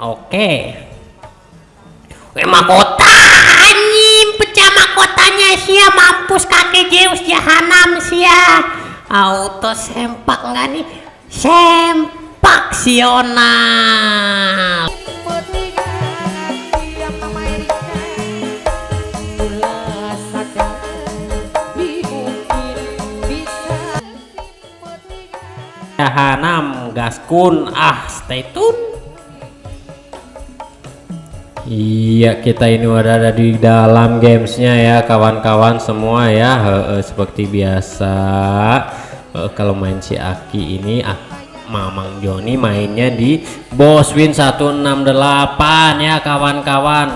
oke. Weh mahkota anjing. Pecah mahkotanya sia. Mampus kakek Zeus jahanam sia. Auto sempak nggak nih? Sempak sional jahanam gaskun ah stay tune Iya kita ini udah ada di dalam gamesnya ya kawan-kawan semua ya. He -he, seperti biasa. He, kalau main si Aki ini ah, Mamang Joni mainnya di Boss Win 168 ya kawan-kawan.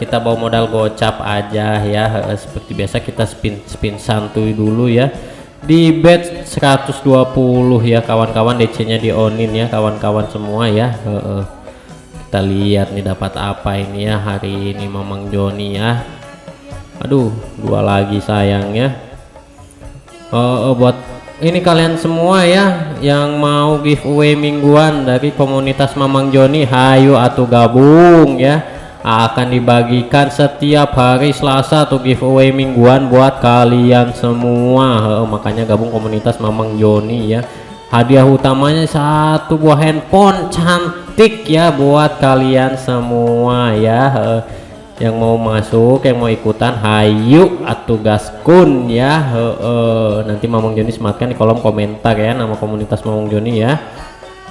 Kita bawa modal gocap aja ya. Seperti biasa kita spin spin santuy dulu ya. Di bet 120 ya kawan-kawan. DC nya di onin ya kawan-kawan semua ya kita lihat nih dapat apa ini ya hari ini Mamang Joni ya. Aduh dua lagi sayangnya oh, oh buat ini kalian semua ya yang mau giveaway mingguan dari komunitas Mamang Joni hayu atau gabung ya. Akan dibagikan setiap hari Selasa atau giveaway mingguan buat kalian semua. Makanya gabung komunitas Mamang Joni ya hadiah utamanya satu buah handphone cantik ya buat kalian semua ya. Yang mau masuk yang mau ikutan hayu atau gaskun ya. He. nanti Mamang Joni sematkan di kolom komentar ya nama komunitas Mamang Joni ya.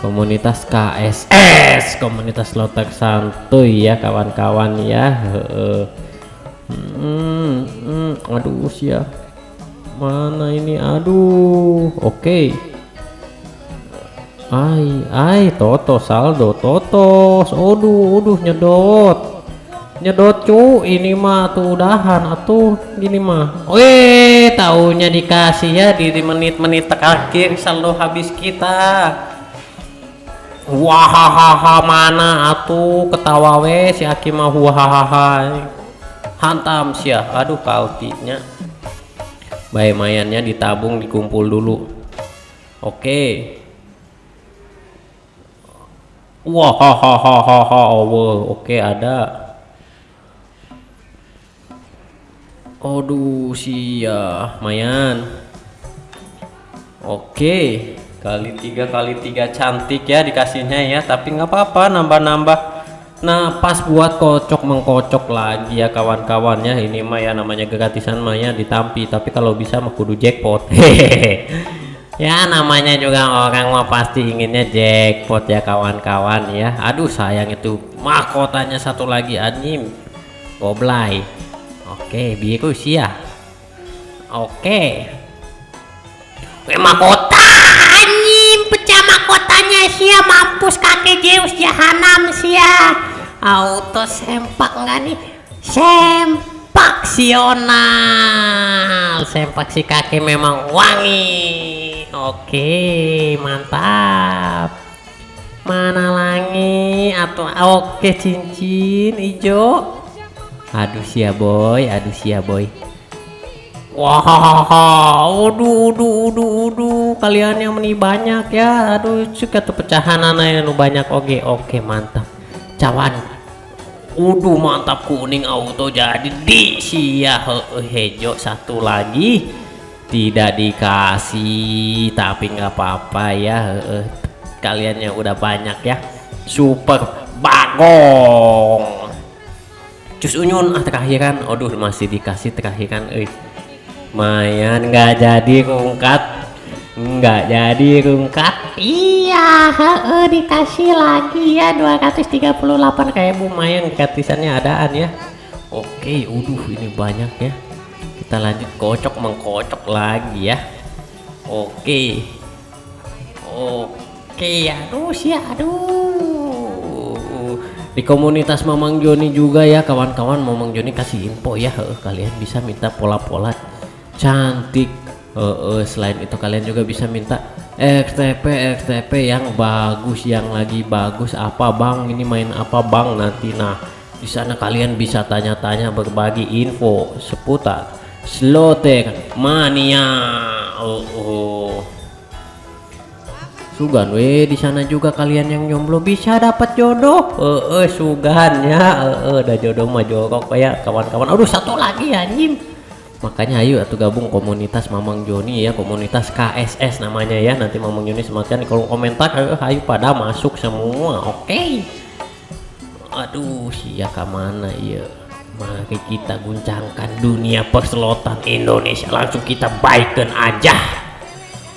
Komunitas KSS komunitas lotek santuy ya kawan-kawan ya. He. Hmm, hmm, aduh ya mana ini? Aduh oke. okay. Ai, ai, toto saldo, toto, aduh, aduh, nyedot, nyedot cu, ini mah tuh udahan, atuh, gini mah, weh, tahunya dikasih ya di menit-menit terakhir saldo habis kita, wahahaha mana atuh? Ketawa we si Aki mah wahahaha, hantam sih aduh kautinya, bayi mayannya ditabung dikumpul dulu, oke. Okay. Wah, hahaha, oke ada. Aduh, sia, mayan. Oke, kali tiga kali tiga cantik ya dikasihnya ya, tapi nggak apa-apa nambah-nambah. Nah, pas buat kocok mengkocok lagi ya kawan-kawannya. Ini mah ya namanya gratisan mah ya ditampi, tapi kalau bisa mah kudu jackpot. Hehehe ya namanya juga orang mah pasti inginnya jackpot ya kawan-kawan ya. Aduh sayang itu mahkotanya satu lagi anjing. Goblay. Oke biru sih ya oke. Weh, mahkota anjing. Pecah mahkotanya sih ya mampus kakek Zeus jahanam sih ya auto sempak enggak nih? Sempak sional sempak si kakek memang wangi Oke, mantap. Mana lagi atau oke cincin hijau. Aduh sia boy, aduh sia boy. Wah, aduh, aduh, aduh, aduh, kalian yang meni banyak ya. Aduh, suka tuh pecahan anak yang banyak. Oke, oke, mantap. Cawan. Uduh, mantap kuning auto jadi di sia hijau satu lagi tidak dikasih tapi nggak apa-apa ya. Kalian yang udah banyak ya. Super bagong. Cus unyun ah terakhiran. Aduh masih dikasih terakhiran eh mayan nggak jadi rungkat. Nggak jadi rungkat. Iya he, dikasih lagi ya 238 kayak lumayan gratisannya adaan ya. Oke uduh ini banyak ya kita lanjut. Kocok mengkocok lagi ya. Oke. Oke aduh sih aduh. Di komunitas Mamang Joni juga ya kawan-kawan Mamang Joni kasih info ya. Kalian bisa minta pola-pola cantik. Uh, uh, selain itu kalian juga bisa minta XTP XTP yang bagus yang lagi bagus. Apa bang? Ini main apa bang? Nanti nah di sana kalian bisa tanya-tanya berbagi info seputar Slotter mania. Oh, oh. Sugan we di sana juga kalian yang jomblo bisa dapat jodoh. Eh, eh sugan ya. Eh, eh ada jodoh mah jodoh kayak kawan-kawan. Aduh satu lagi anjing. Makanya ayo atuh gabung komunitas Mamang Joni ya, komunitas KSS namanya ya. Nanti Mamang Joni semakin kolom komentar ayo, ayo pada masuk semua. Oke. Aduh, sia ka mana iya. Mari kita guncangkan dunia perselotan Indonesia. Langsung kita baikkan aja.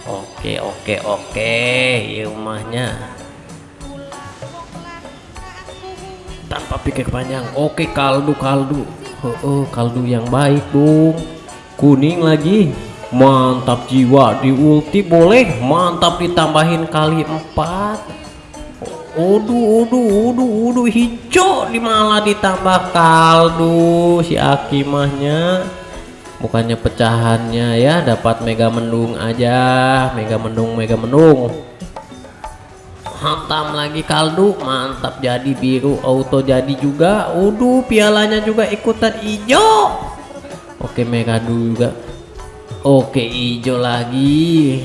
Oke oke oke. Ya rumahnya. Tanpa pikir panjang. Oke kaldu kaldu. Oh, oh kaldu yang baik dong kuning lagi. Mantap jiwa di ulti boleh. Mantap ditambahin kali empat Uduh, uduh, uduh, uduh, hijau di malah ditambah kaldu si Akimahnya. Bukannya pecahannya ya dapat mega mendung aja. Mega mendung mega mendung. Hantam lagi kaldu mantap jadi biru auto jadi juga. Uduh pialanya juga ikutan hijau. Oke mega juga. Oke hijau lagi.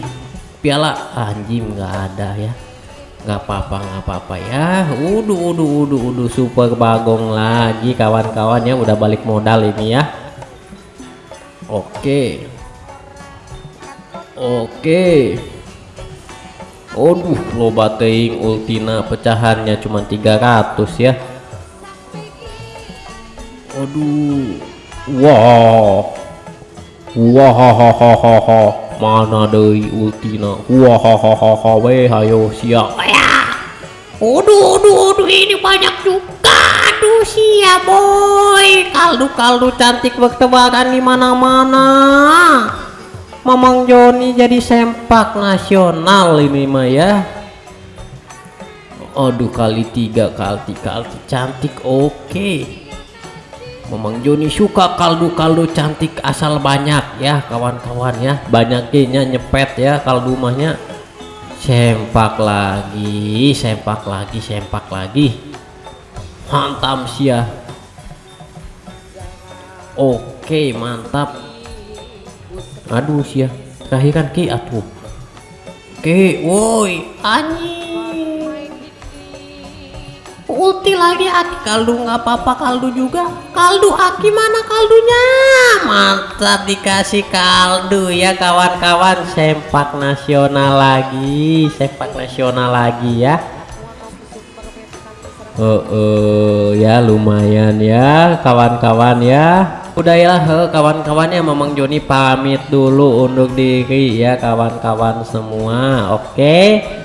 Piala anjing nggak ada ya nggak apa-apa nggak apa-apa ya uduh uduh uduh uduh super bagong lagi kawan-kawannya udah balik modal ini ya Oke. Oke. Aduh, loba teing ultina pecahannya cuma 300 ya. Aduh. Ha, ha. Mana deui ultina. Wah, ha, ha, ha, ha, we hayo siap. Aduh, aduh, aduh, ini banyak juga. Aduh, siap boy. Kaldu-kaldu cantik bertebaran di mana-mana. Mamang Joni jadi sempak nasional ini mah ya. Aduh, kali tiga kali kali cantik oke. Okay. Mamang Joni suka kaldu-kaldu cantik asal banyak ya kawan-kawan ya. Banyaknya nyepet ya kaldu mahnya. Sempak lagi sempak lagi sempak lagi. Mantap sia oke mantap. Aduh sia terakhir kan ki atuh oke woi anjing ulti lagi aki kaldu nggak apa-apa kaldu juga. Kaldu aki mana kaldunya? Mantap dikasih kaldu ya kawan-kawan. Sempak nasional lagi sempak nasional lagi ya. Oh, uh, ya lumayan ya kawan-kawan ya. Udah ya kawan-kawannya memang Joni pamit dulu undur diri ya kawan-kawan semua. Oke. okay?